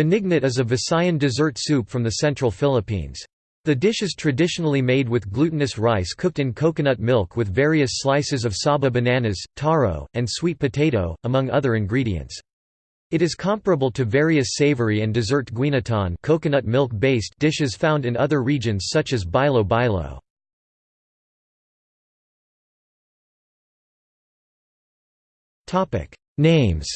Binignit is a Visayan dessert soup from the central Philippines. The dish is traditionally made with glutinous rice cooked in coconut milk with various slices of saba bananas, taro, and sweet potato, among other ingredients. It is comparable to various savory and dessert guinatan coconut milk-based dishes found in other regions such as bilo bilo. Names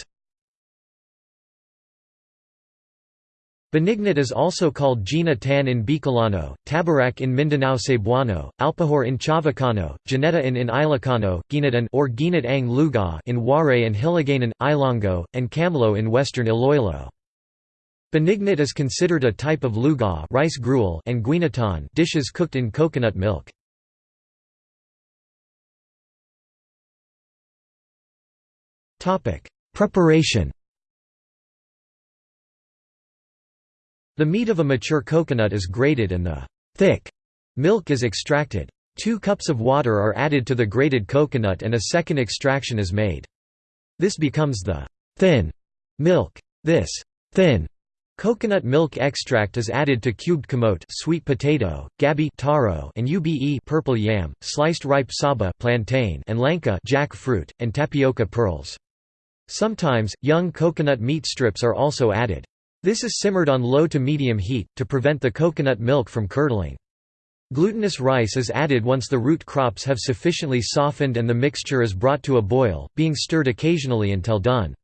Binignit is also called Gina Tan in Bicolano, Tabarak in Mindanao Cebuano, Alpahor in Chavacano, Gineta in in Ilocano, Ginatan or Ginat ang Luga in Waray and Hiligaynon, Ilongo, and Camlo in western Iloilo. Binignit is considered a type of luga rice gruel and guinatan dishes cooked in coconut milk. Preparation The meat of a mature coconut is grated and the thick milk is extracted. Two cups of water are added to the grated coconut and a second extraction is made. This becomes the thin milk. This thin coconut milk extract is added to cubed camote sweet potato, gabi taro and ube purple yam, sliced ripe saba plantain and langka jackfruit, and tapioca pearls. Sometimes, young coconut meat strips are also added. This is simmered on low to medium heat, to prevent the coconut milk from curdling. Glutinous rice is added once the root crops have sufficiently softened and the mixture is brought to a boil, being stirred occasionally until done.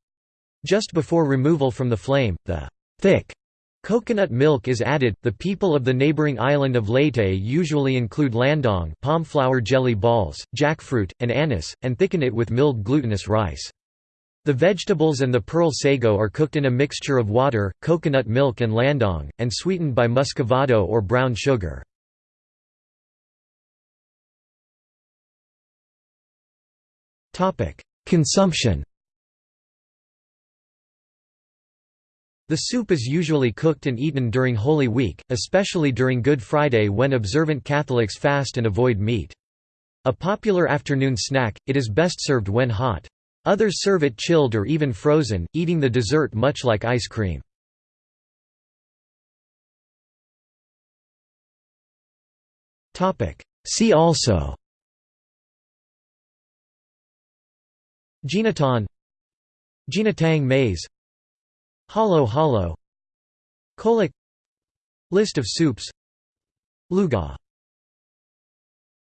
Just before removal from the flame, the thick coconut milk is added. The people of the neighboring island of Leyte usually include landong, palm flour jelly balls, jackfruit, and anise, and thicken it with milled glutinous rice. The vegetables and the pearl sago are cooked in a mixture of water, coconut milk and landong, and sweetened by muscovado or brown sugar. Consumption The soup is usually cooked and eaten during Holy Week, especially during Good Friday when observant Catholics fast and avoid meat. A popular afternoon snack, it is best served when hot. Others serve it chilled or even frozen, eating the dessert much like ice cream. See also Ginatan Ginatang maize Halo halo Kolak List of soups Luga